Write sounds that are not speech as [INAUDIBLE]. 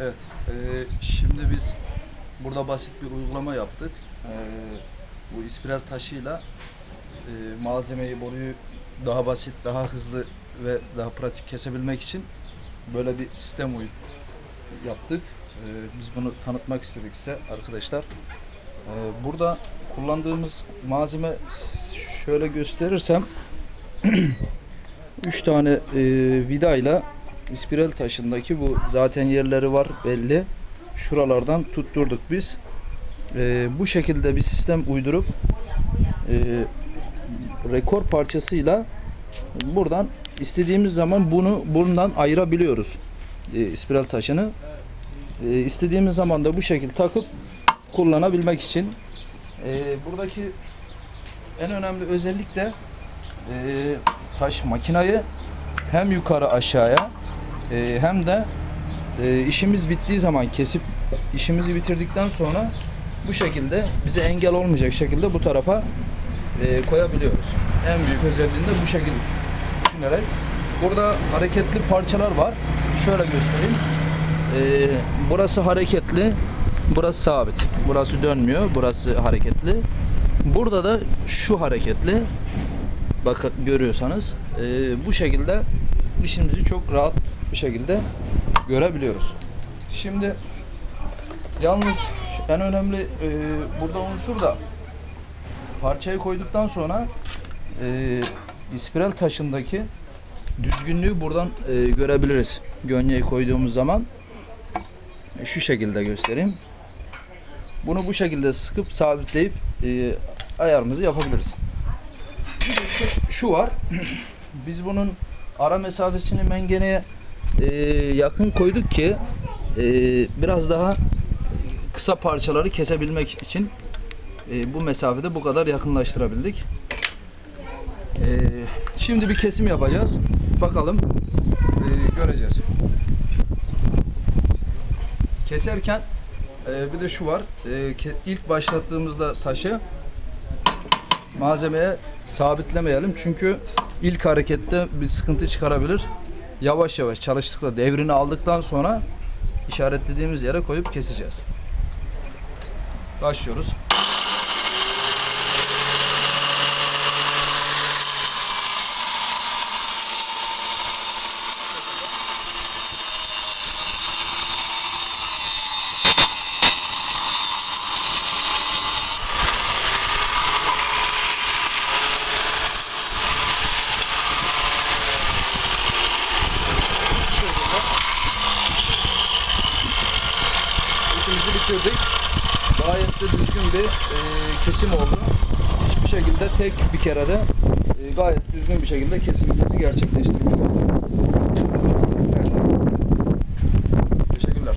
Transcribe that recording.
Evet, e, şimdi biz burada basit bir uygulama yaptık. E, bu ispiral taşıyla e, malzemeyi, boruyu daha basit, daha hızlı ve daha pratik kesebilmek için böyle bir sistem uy- yaptık. E, biz bunu tanıtmak istedik size arkadaşlar. E, burada kullandığımız malzeme şöyle gösterirsem [CLEARS THROAT] 3 tane e, vidayla İspiral taşındaki bu zaten yerleri var belli. Şuralardan tutturduk biz. Ee, bu şekilde bir sistem uydurup e, rekor parçasıyla buradan istediğimiz zaman bunu bundan ayırabiliyoruz. E, ispiral taşını. E, istediğimiz zaman da bu şekilde takıp kullanabilmek için. E, buradaki en önemli özellik de e, taş makinayı hem yukarı aşağıya e, hem de e, işimiz bittiği zaman kesip işimizi bitirdikten sonra bu şekilde bize engel olmayacak şekilde bu tarafa e, koyabiliyoruz. En büyük özelliğinde bu şekilde düşünerek. Burada hareketli parçalar var. Şöyle göstereyim. E, burası hareketli, burası sabit. Burası dönmüyor, burası hareketli. Burada da şu hareketli. Bak görüyorsanız e, bu şekilde işimizi çok rahat bir şekilde görebiliyoruz. Şimdi yalnız en önemli e, burada unsur da parçayı koyduktan sonra e, ispiral taşındaki düzgünlüğü buradan e, görebiliriz. Gönyeyi koyduğumuz zaman şu şekilde göstereyim. Bunu bu şekilde sıkıp sabitleyip e, ayarımızı yapabiliriz. Şu var. [CLEARS THROAT] Biz bunun ara mesafesini mengeneye e, yakın koyduk ki e, biraz daha kısa parçaları kesebilmek için e, bu mesafede bu kadar yakınlaştırabildik. E, şimdi bir kesim yapacağız. Bakalım e, göreceğiz. Keserken e, bir de şu var. E, ilk başlattığımızda taşı malzemeye sabitlemeyelim. Çünkü ilk harekette bir sıkıntı çıkarabilir. Yavaş yavaş çalıştıkla devrini aldıktan sonra işaretlediğimiz yere koyup keseceğiz. Başlıyoruz. İşimizi bitirdik. Gayet de düzgün bir e, kesim oldu. Hiçbir şekilde tek bir kerede e, gayet düzgün bir şekilde kesimimizi gerçekleştirmiş